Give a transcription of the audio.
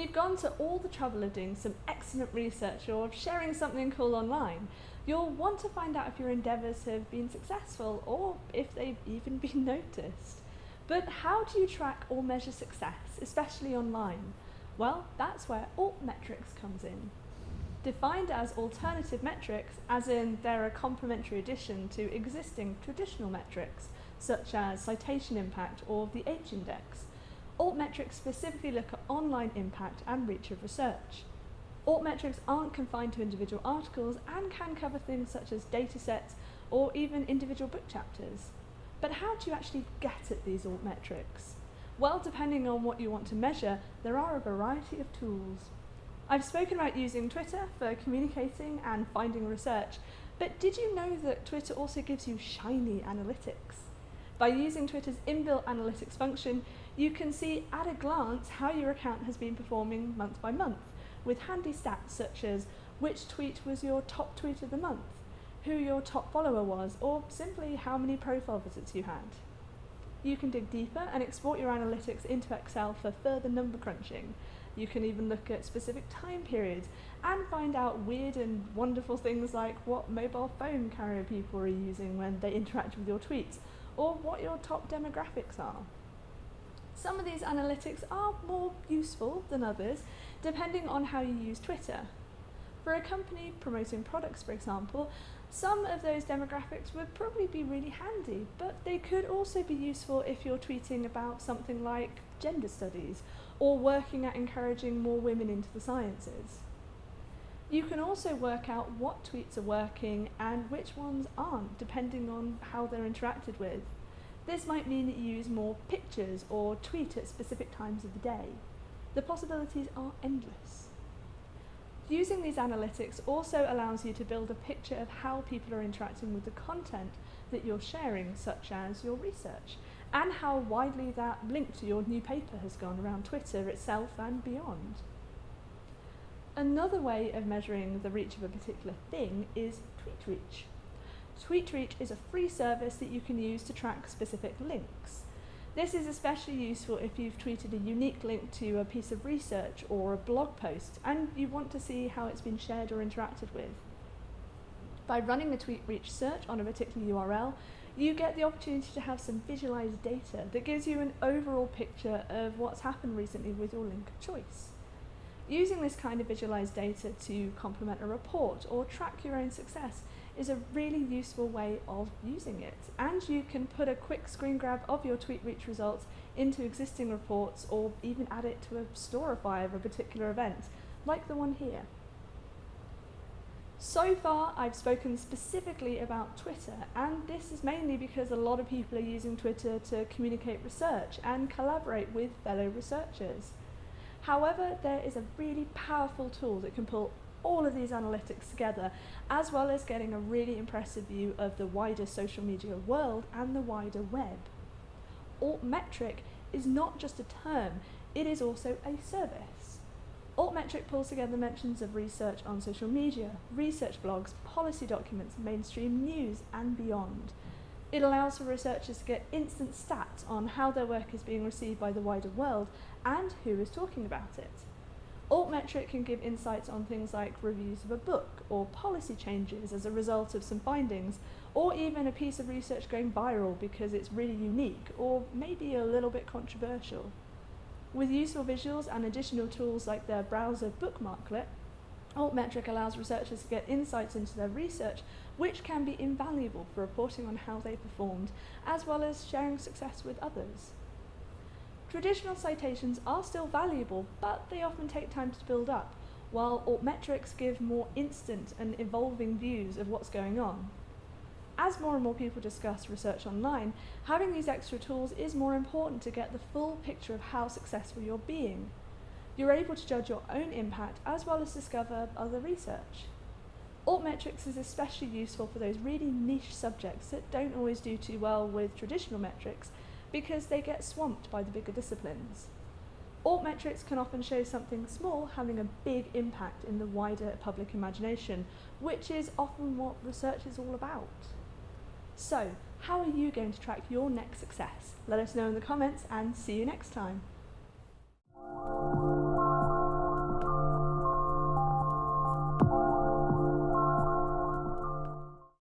you've gone to all the trouble of doing some excellent research or of sharing something cool online, you'll want to find out if your endeavours have been successful or if they've even been noticed. But how do you track or measure success, especially online? Well, that's where altmetrics comes in. Defined as alternative metrics, as in they're a complementary addition to existing traditional metrics, such as citation impact or the H-index. Altmetrics specifically look at online impact and reach of research. Altmetrics aren't confined to individual articles and can cover things such as datasets or even individual book chapters. But how do you actually get at these altmetrics? Well, depending on what you want to measure, there are a variety of tools. I've spoken about using Twitter for communicating and finding research, but did you know that Twitter also gives you shiny analytics? By using Twitter's inbuilt analytics function, you can see at a glance how your account has been performing month by month, with handy stats such as which tweet was your top tweet of the month, who your top follower was, or simply how many profile visits you had. You can dig deeper and export your analytics into Excel for further number crunching. You can even look at specific time periods and find out weird and wonderful things like what mobile phone carrier people are using when they interact with your tweets, or what your top demographics are. Some of these analytics are more useful than others, depending on how you use Twitter. For a company promoting products, for example, some of those demographics would probably be really handy, but they could also be useful if you're tweeting about something like gender studies or working at encouraging more women into the sciences. You can also work out what tweets are working and which ones aren't, depending on how they're interacted with. This might mean that you use more pictures or tweet at specific times of the day. The possibilities are endless. Using these analytics also allows you to build a picture of how people are interacting with the content that you're sharing, such as your research, and how widely that link to your new paper has gone around Twitter itself and beyond. Another way of measuring the reach of a particular thing is TweetReach. TweetReach is a free service that you can use to track specific links. This is especially useful if you've tweeted a unique link to a piece of research or a blog post and you want to see how it's been shared or interacted with. By running the TweetReach search on a particular URL, you get the opportunity to have some visualized data that gives you an overall picture of what's happened recently with your link of choice. Using this kind of visualized data to complement a report or track your own success is a really useful way of using it. And you can put a quick screen grab of your TweetReach results into existing reports or even add it to a storify of a particular event, like the one here. So far, I've spoken specifically about Twitter, and this is mainly because a lot of people are using Twitter to communicate research and collaborate with fellow researchers. However, there is a really powerful tool that can pull all of these analytics together, as well as getting a really impressive view of the wider social media world and the wider web. Altmetric is not just a term, it is also a service. Altmetric pulls together mentions of research on social media, research blogs, policy documents, mainstream news, and beyond. It allows for researchers to get instant stats on how their work is being received by the wider world and who is talking about it. Altmetric can give insights on things like reviews of a book or policy changes as a result of some findings, or even a piece of research going viral because it's really unique or maybe a little bit controversial. With useful visuals and additional tools like their browser bookmarklet, Altmetric allows researchers to get insights into their research which can be invaluable for reporting on how they performed, as well as sharing success with others. Traditional citations are still valuable, but they often take time to build up, while altmetrics give more instant and evolving views of what's going on. As more and more people discuss research online, having these extra tools is more important to get the full picture of how successful you're being. You're able to judge your own impact as well as discover other research. Altmetrics is especially useful for those really niche subjects that don't always do too well with traditional metrics because they get swamped by the bigger disciplines. Altmetrics can often show something small having a big impact in the wider public imagination, which is often what research is all about. So, how are you going to track your next success? Let us know in the comments and see you next time.